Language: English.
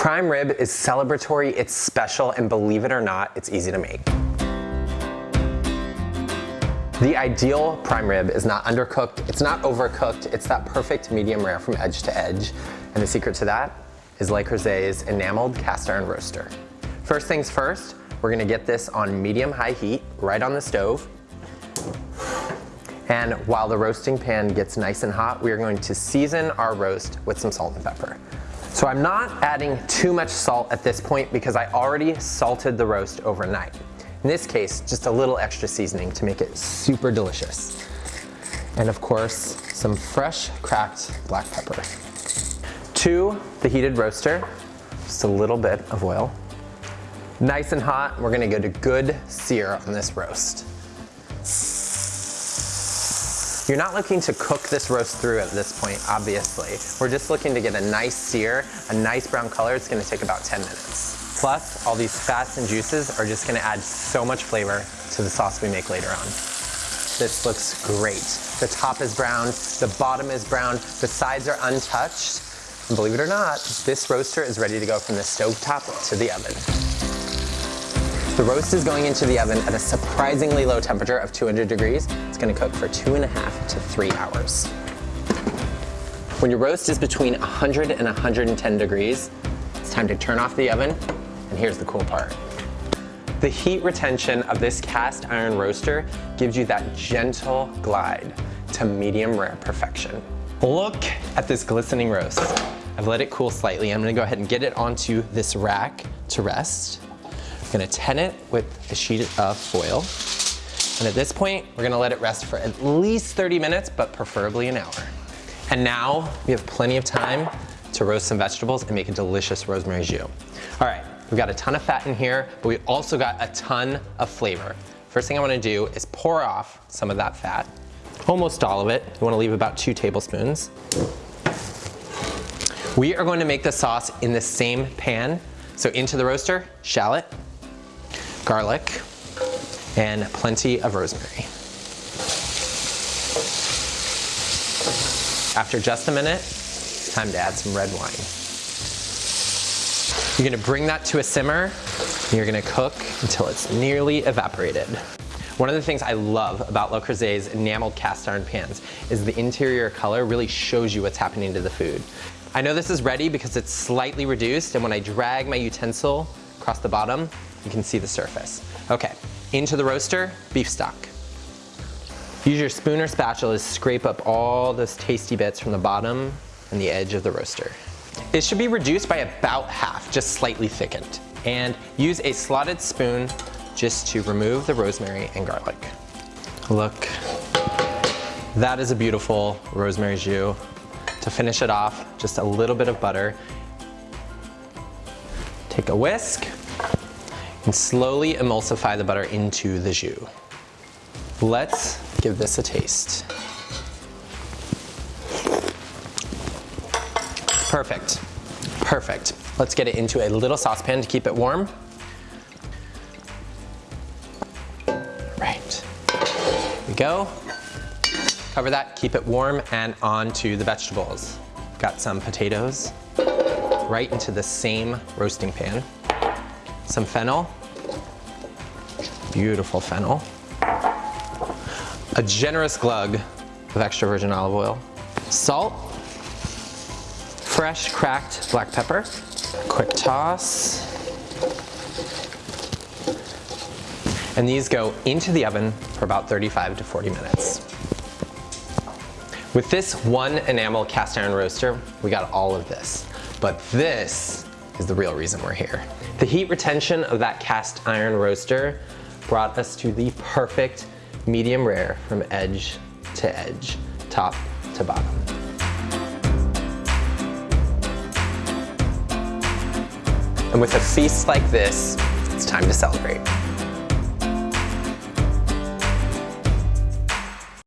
Prime rib is celebratory, it's special, and believe it or not, it's easy to make. The ideal prime rib is not undercooked, it's not overcooked, it's that perfect medium rare from edge to edge. And the secret to that is Le Creuset's enameled cast iron roaster. First things first, we're gonna get this on medium high heat, right on the stove. And while the roasting pan gets nice and hot, we are going to season our roast with some salt and pepper. So I'm not adding too much salt at this point because I already salted the roast overnight. In this case, just a little extra seasoning to make it super delicious. And of course, some fresh cracked black pepper. To the heated roaster, just a little bit of oil. Nice and hot, we're gonna go to good sear on this roast. You're not looking to cook this roast through at this point, obviously. We're just looking to get a nice sear, a nice brown color. It's gonna take about 10 minutes. Plus, all these fats and juices are just gonna add so much flavor to the sauce we make later on. This looks great. The top is brown, the bottom is brown, the sides are untouched. And believe it or not, this roaster is ready to go from the stove top to the oven. The roast is going into the oven at a surprisingly low temperature of 200 degrees. It's gonna cook for two and a half to three hours. When your roast is between 100 and 110 degrees, it's time to turn off the oven, and here's the cool part. The heat retention of this cast iron roaster gives you that gentle glide to medium rare perfection. Look at this glistening roast. I've let it cool slightly. I'm gonna go ahead and get it onto this rack to rest. Gonna tin it with a sheet of foil. And at this point, we're gonna let it rest for at least 30 minutes, but preferably an hour. And now we have plenty of time to roast some vegetables and make a delicious rosemary jus. All right, we've got a ton of fat in here, but we also got a ton of flavor. First thing I wanna do is pour off some of that fat, almost all of it. You wanna leave about two tablespoons. We are going to make the sauce in the same pan. So into the roaster, shallot, garlic, and plenty of rosemary. After just a minute, it's time to add some red wine. You're gonna bring that to a simmer, and you're gonna cook until it's nearly evaporated. One of the things I love about Le Creuset's enameled cast iron pans is the interior color really shows you what's happening to the food. I know this is ready because it's slightly reduced and when I drag my utensil across the bottom, you can see the surface. Okay, into the roaster, beef stock. Use your spoon or spatula to scrape up all those tasty bits from the bottom and the edge of the roaster. It should be reduced by about half, just slightly thickened. And use a slotted spoon just to remove the rosemary and garlic. Look, that is a beautiful rosemary jus. To finish it off, just a little bit of butter. Take a whisk and slowly emulsify the butter into the jus. Let's give this a taste. Perfect, perfect. Let's get it into a little saucepan to keep it warm. Right, here we go. Cover that, keep it warm, and on to the vegetables. Got some potatoes right into the same roasting pan some fennel, beautiful fennel, a generous glug of extra virgin olive oil, salt, fresh cracked black pepper, quick toss, and these go into the oven for about 35 to 40 minutes. With this one enamel cast iron roaster, we got all of this, but this is the real reason we're here. The heat retention of that cast iron roaster brought us to the perfect medium rare from edge to edge, top to bottom. And with a feast like this, it's time to celebrate.